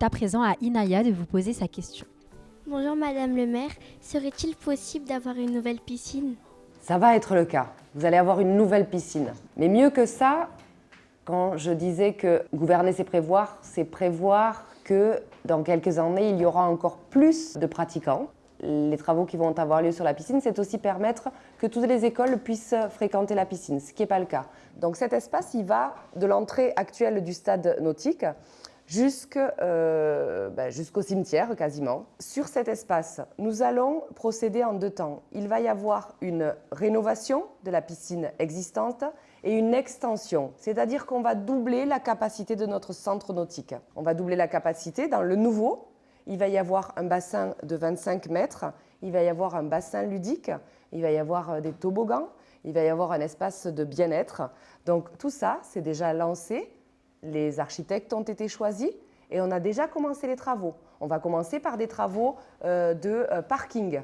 est à présent à Inaya de vous poser sa question. Bonjour Madame le maire, serait-il possible d'avoir une nouvelle piscine? Ça va être le cas. Vous allez avoir une nouvelle piscine. Mais mieux que ça, quand je disais que gouverner c'est prévoir, c'est prévoir que dans quelques années, il y aura encore plus de pratiquants. Les travaux qui vont avoir lieu sur la piscine, c'est aussi permettre que toutes les écoles puissent fréquenter la piscine, ce qui n'est pas le cas. Donc cet espace, il va de l'entrée actuelle du stade nautique euh, ben, jusqu'au cimetière quasiment. Sur cet espace, nous allons procéder en deux temps. Il va y avoir une rénovation de la piscine existante et une extension, c'est-à-dire qu'on va doubler la capacité de notre centre nautique. On va doubler la capacité dans le nouveau. Il va y avoir un bassin de 25 mètres, il va y avoir un bassin ludique, il va y avoir euh, des toboggans, il va y avoir un espace de bien-être. Donc tout ça, c'est déjà lancé les architectes ont été choisis et on a déjà commencé les travaux. On va commencer par des travaux euh, de euh, parking.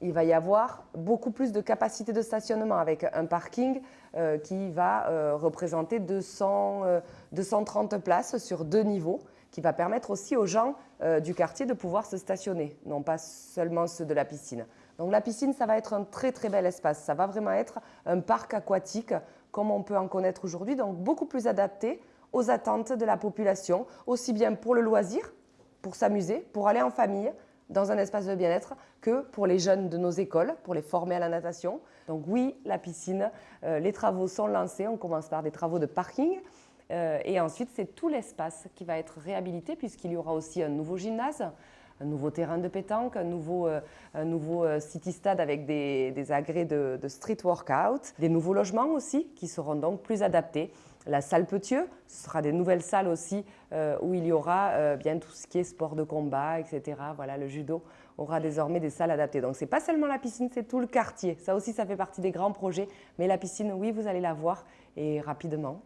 Il va y avoir beaucoup plus de capacité de stationnement avec un parking euh, qui va représenter 200, 230 places sur deux niveaux, qui va permettre aussi aux gens du quartier de pouvoir se stationner, non pas seulement ceux de la piscine. Donc la piscine, ça va être un très très bel espace. Ça va vraiment être un parc aquatique comme on peut en connaître aujourd'hui, donc beaucoup plus adapté aux attentes de la population, aussi bien pour le loisir, pour s'amuser, pour aller en famille, dans un espace de bien-être, que pour les jeunes de nos écoles, pour les former à la natation. Donc oui, la piscine, euh, les travaux sont lancés, on commence par des travaux de parking, euh, et ensuite c'est tout l'espace qui va être réhabilité puisqu'il y aura aussi un nouveau gymnase, un nouveau terrain de pétanque, un nouveau, euh, city stade avec des, agrès de street workout, des nouveaux logements aussi qui seront donc plus adaptés la salle Petieux, ce sera des nouvelles salles aussi euh, où il y aura euh, bien tout ce qui est sport de combat, etc. Voilà, le judo aura désormais des salles adaptées. Donc ce n'est pas seulement la piscine, c'est tout le quartier. Ça aussi, ça fait partie des grands projets. Mais la piscine, oui, vous allez la voir et rapidement.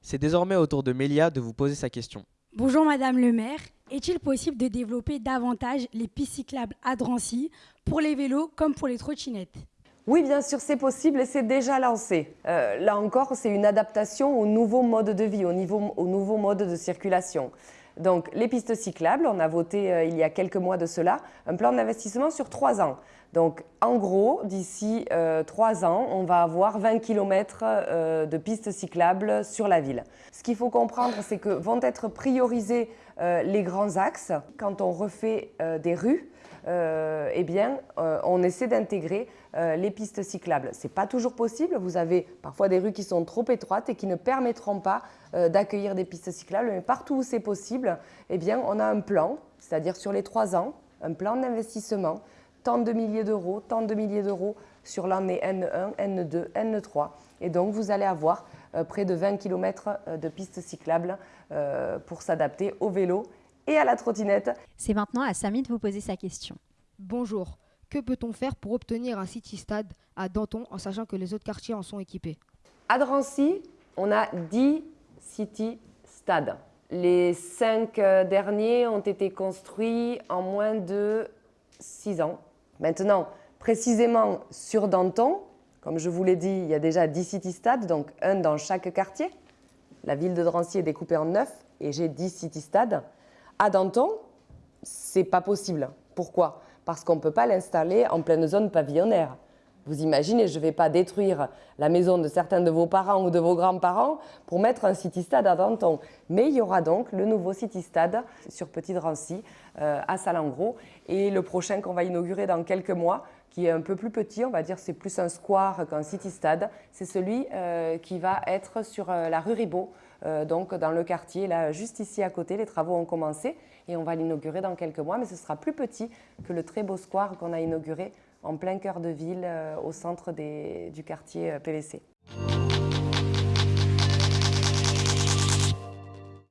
C'est désormais au tour de Mélia de vous poser sa question. Bonjour Madame le maire. Est-il possible de développer davantage les pistes cyclables à Drancy pour les vélos comme pour les trottinettes? Oui, bien sûr, c'est possible et c'est déjà lancé. Euh, là encore, c'est une adaptation au nouveau mode de vie, au, nouveau mode de circulation. Donc, les pistes cyclables, on a voté euh, il y a quelques mois de cela, un plan d'investissement sur trois ans. Donc, en gros, d'ici euh, trois ans, on va avoir 20 km de pistes cyclables sur la ville. Ce qu'il faut comprendre, c'est que vont être priorisés les grands axes quand on refait des rues euh, eh bien, euh, on essaie d'intégrer euh, les pistes cyclables. Ce n'est pas toujours possible, vous avez parfois des rues qui sont trop étroites et qui ne permettront pas d'accueillir des pistes cyclables, mais partout où c'est possible, eh bien, on a un plan, c'est-à-dire sur les trois ans, un plan d'investissement, tant de milliers d'euros, tant de milliers d'euros sur l'année N1, N2, N3. Et donc, vous allez avoir près de 20 km de pistes cyclables pour s'adapter au vélo et à la trottinette. C'est maintenant à Samy de vous poser sa question. Bonjour. Que peut-on faire pour obtenir un City Stade à Danton en sachant que les autres quartiers en sont équipés? À Drancy, on a 10 City Stades. Les 5 euh, derniers ont été construits en moins de 6 ans. Maintenant, précisément sur Danton, comme je vous l'ai dit, il y a déjà 10 City Stades, donc un dans chaque quartier. La ville de Drancy est découpée en 9 et j'ai 10 City Stades. À Danton, c'est pas possible. Pourquoi? Parce qu'on ne peut pas l'installer en pleine zone pavillonnaire. Vous imaginez, je ne vais pas détruire la maison de certains de vos parents ou de vos grands-parents pour mettre un city-stade à Danton. Mais il y aura donc le nouveau city-stade sur Petit Drancy, euh, à Salengros. Et le prochain qu'on va inaugurer dans quelques mois, qui est un peu plus petit, on va dire c'est plus un square qu'un city-stade, c'est celui euh, qui va être sur euh, la rue Ribot, euh, donc dans le quartier, là, juste ici à côté, les travaux ont commencé et on va l'inaugurer dans quelques mois, mais ce sera plus petit que le très beau square qu'on a inauguré en plein cœur de ville, euh, au centre du quartier euh, PVC.